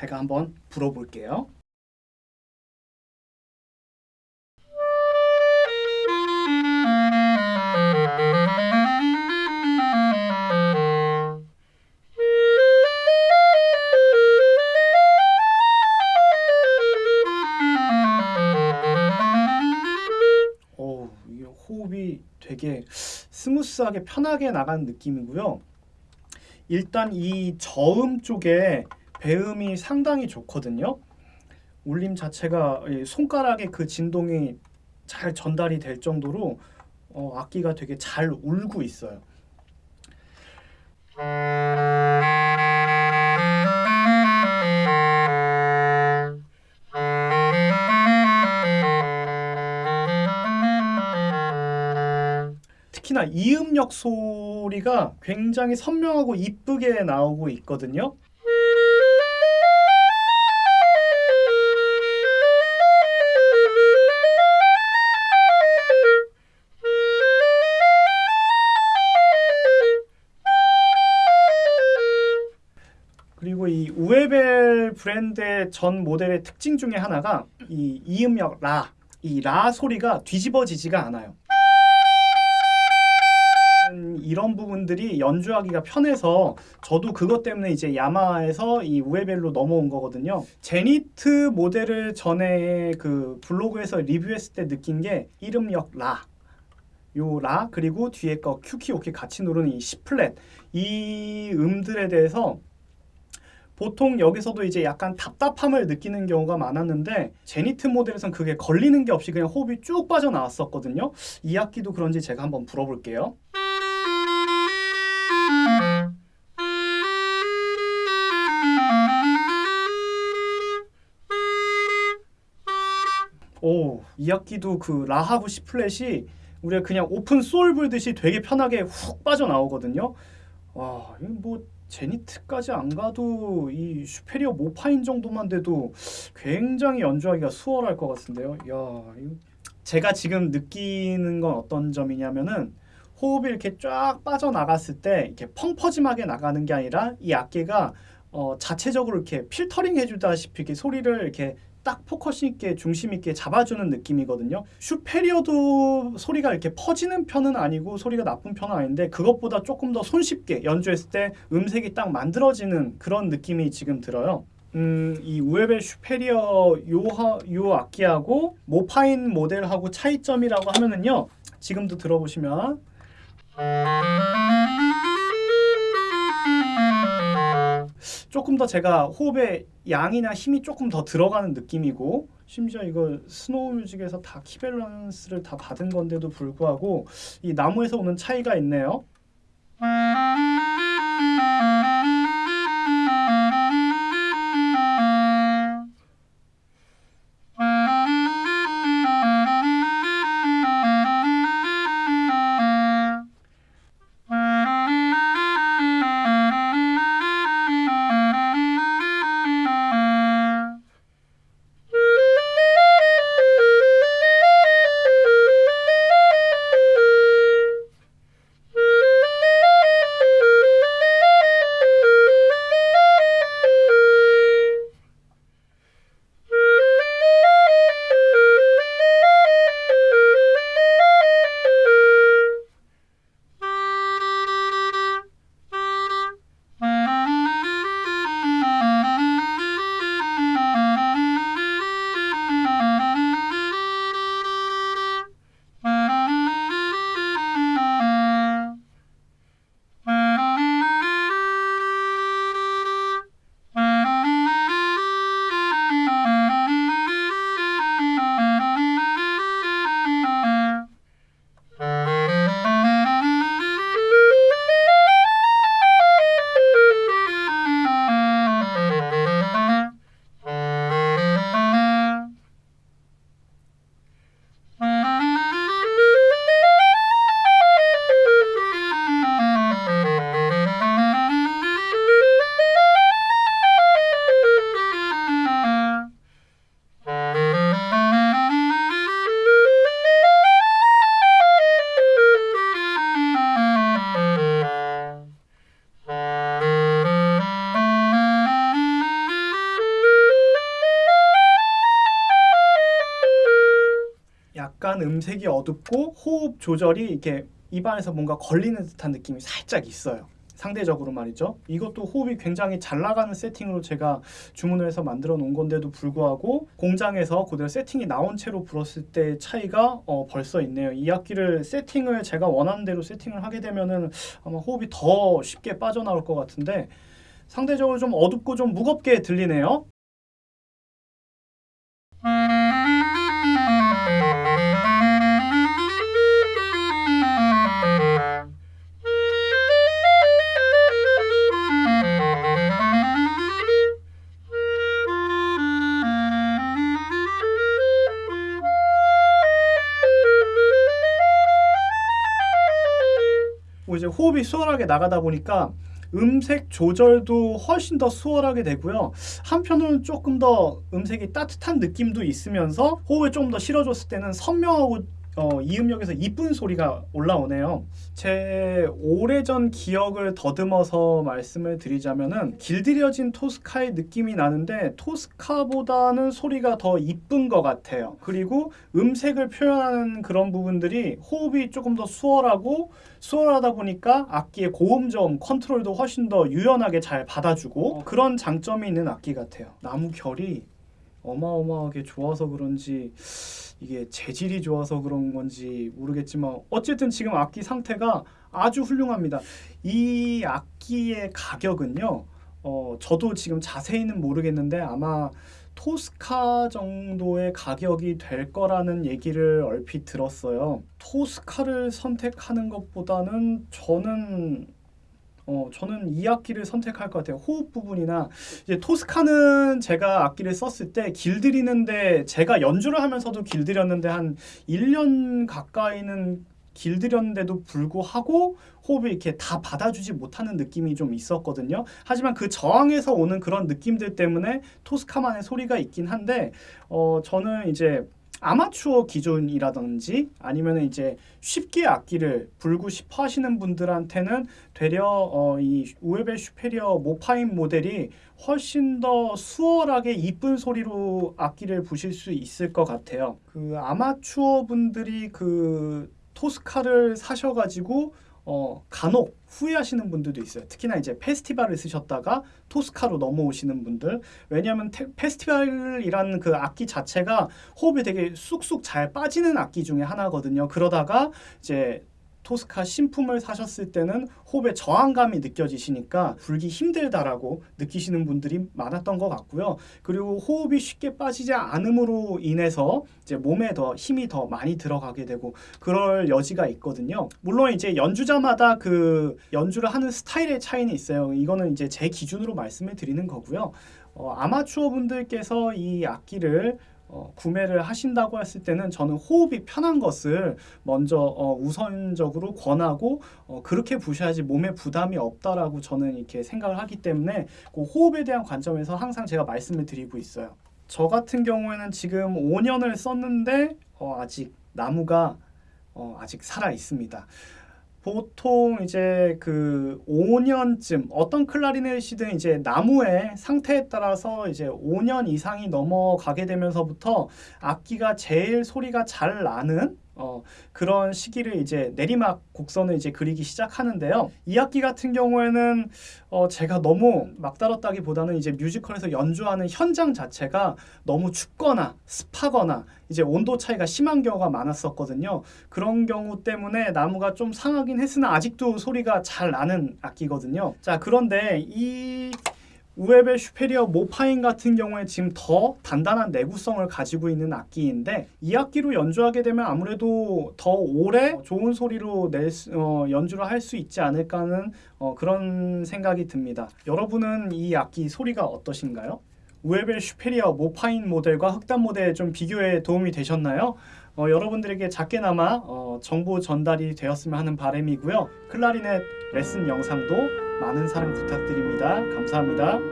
제가 한번 불어볼게요. 호흡이 되게 스무스하게 편하게 나가는 느낌이고요. 일단 이 저음 쪽에 배음이 상당히 좋거든요. 울림 자체가 이 손가락의 그 진동이 잘 전달이 될 정도로 어, 악기가 되게 잘 울고 있어요. 특히나 이음역 소리가 굉장히 선명하고 이쁘게 나오고 있거든요. 이 우에벨 브랜드의 전 모델의 특징 중에 하나가 이 이음역 라, 이 라 소리가 뒤집어지지가 않아요. 음, 이런 부분들이 연주하기가 편해서 저도 그것 때문에 이제 야마하에서 이 우에벨로 넘어온 거거든요. 제니트 모델을 전에 그 블로그에서 리뷰했을 때 느낀 게 이 음역 라. 요 라 그리고 뒤에 거 큐키 오키 같이 누르는 이 C flat 이 음들에 대해서 보통 여기서도 이제 약간 답답함을 느끼는 경우가 많았는데 제니트 모델에선 그게 걸리는 게 없이 그냥 호흡이 쭉 빠져나왔었거든요. 이 악기도 그런지 제가 한번 불어볼게요. 오, 이 악기도 그 라하고 C flat이 우리가 그냥 오픈 소울 불듯이 되게 편하게 훅 빠져나오거든요. 와, 이거 뭐 제니트까지 안 가도 이 슈페리어 모파인 정도만 돼도 굉장히 연주하기가 수월할 것 같은데요. 야, 제가 지금 느끼는 건 어떤 점이냐면은 호흡이 이렇게 쫙 빠져나갔을 때 이렇게 펑퍼짐하게 나가는 게 아니라 이 악기가 어, 자체적으로 이렇게 필터링 해주다시피 이렇게 소리를 이렇게 딱 포커스 있게 중심 있게 잡아주는 느낌이거든요. 슈페리어도 소리가 이렇게 퍼지는 편은 아니고 소리가 나쁜 편은 아닌데 그것보다 조금 더 손쉽게 연주했을 때 음색이 딱 만들어지는 그런 느낌이 지금 들어요. 음, 이 우에벨 슈페리어 요, 요 악기하고 모파인 모델하고 차이점이라고 하면은요. 지금도 들어보시면 조금 더 제가 호흡의 양이나 힘이 조금 더 들어가는 느낌이고 심지어 이거 스노우 뮤직에서 다 key balance를 다 받은 건데도 불구하고 이 나무에서 오는 차이가 있네요. 약간 음색이 어둡고 호흡 조절이 이렇게 입안에서 뭔가 걸리는 듯한 느낌이 살짝 있어요. 상대적으로 말이죠. 이것도 호흡이 굉장히 잘 나가는 세팅으로 제가 주문을 해서 만들어 놓은 건데도 불구하고 공장에서 그대로 세팅이 나온 채로 불었을 때 차이가 어, 벌써 있네요. 이 악기를 세팅을 제가 원하는 대로 세팅을 하게 되면은 아마 호흡이 더 쉽게 빠져나올 것 같은데 상대적으로 좀 어둡고 좀 무겁게 들리네요. 이제 호흡이 수월하게 나가다 보니까 음색 조절도 훨씬 더 수월하게 되고요. 한편으로는 조금 더 음색이 따뜻한 느낌도 있으면서 호흡을 좀더 실어줬을 때는 선명하고 어, 이 음역에서 이쁜 소리가 올라오네요. 제 오래전 기억을 더듬어서 말씀을 드리자면은 길들여진 토스카의 느낌이 나는데 토스카보다는 소리가 더 이쁜 것 같아요. 그리고 음색을 표현하는 그런 부분들이 호흡이 조금 더 수월하고 수월하다 보니까 악기의 고음점 컨트롤도 훨씬 더 유연하게 잘 받아주고 그런 장점이 있는 악기 같아요. 나무 결이 어마어마하게 좋아서 그런지 이게 재질이 좋아서 그런 건지 모르겠지만 어쨌든 지금 악기 상태가 아주 훌륭합니다. 이 악기의 가격은요. 어, 저도 지금 자세히는 모르겠는데 아마 토스카 정도의 가격이 될 거라는 얘기를 얼핏 들었어요. 토스카를 선택하는 것보다는 저는 어, 저는 이 악기를 선택할 것 같아요. 호흡 부분이나 이제 토스카는 제가 악기를 썼을 때 길들이는데 제가 연주를 하면서도 길들였는데 한 1년 가까이는 길들였는데도 불구하고 호흡을 이렇게 다 받아주지 못하는 느낌이 좀 있었거든요. 하지만 그 저항에서 오는 그런 느낌들 때문에 토스카만의 소리가 있긴 한데 어, 저는 이제 아마추어 기준이라든지 아니면 이제 쉽게 악기를 불고 싶어 하시는 분들한테는 되려 어, 이 우에벨 슈페리어 모파인 모델이 훨씬 더 수월하게 이쁜 소리로 악기를 부실 수 있을 것 같아요. 그 아마추어 분들이 그 토스카를 사셔가지고 어, 간혹 후회하시는 분들도 있어요. 특히나 이제 페스티벌을 쓰셨다가 토스카로 넘어오시는 분들. 왜냐하면 테, 페스티벌이라는 그 악기 자체가 호흡이 되게 쑥쑥 잘 빠지는 악기 중에 하나거든요. 그러다가 이제 토스카 신품을 사셨을 때는 호흡에 저항감이 느껴지시니까 불기 힘들다라고 느끼시는 분들이 많았던 것 같고요. 그리고 호흡이 쉽게 빠지지 않음으로 인해서 이제 몸에 더 힘이 더 많이 들어가게 되고 그럴 여지가 있거든요. 물론 이제 연주자마다 그 연주를 하는 스타일의 차이는 있어요. 이거는 이제 제 기준으로 말씀을 드리는 거고요. 어, 아마추어 분들께서 이 악기를 어, 구매를 하신다고 했을 때는 저는 호흡이 편한 것을 먼저 어, 우선적으로 권하고 어, 그렇게 부셔야지 몸에 부담이 없다라고 저는 이렇게 생각을 하기 때문에 그 호흡에 대한 관점에서 항상 제가 말씀을 드리고 있어요. 저 같은 경우에는 지금 5년을 썼는데 어, 아직 나무가 어, 아직 살아 있습니다. 보통 이제 그 5년쯤 어떤 클라리넷이든 이제 나무의 상태에 따라서 이제 5년 이상이 넘어가게 되면서부터 악기가 제일 소리가 잘 나는 어, 그런 시기를 이제 내리막 곡선을 이제 그리기 시작하는데요. 이 악기 같은 경우에는 어, 제가 너무 막다뤘다기보다는 이제 뮤지컬에서 연주하는 현장 자체가 너무 춥거나 습하거나 이제 온도 차이가 심한 경우가 많았었거든요. 그런 경우 때문에 나무가 좀 상하긴 했으나 아직도 소리가 잘 나는 악기거든요. 자, 그런데 이 우에벨 슈페리어 모파인 같은 경우에 지금 더 단단한 내구성을 가지고 있는 악기인데 이 악기로 연주하게 되면 아무래도 더 오래 좋은 소리로 낼 수, 어, 연주를 할 수 있지 않을까 하는 어, 그런 생각이 듭니다. 여러분은 이 악기 소리가 어떠신가요? 우에벨 슈페리어 모파인 모델과 흑단 모델 좀 비교에 도움이 되셨나요? 어, 여러분들에게 작게나마 어, 정보 전달이 되었으면 하는 바람이고요. 클라리넷 레슨 영상도 많은 사랑 부탁드립니다. 감사합니다.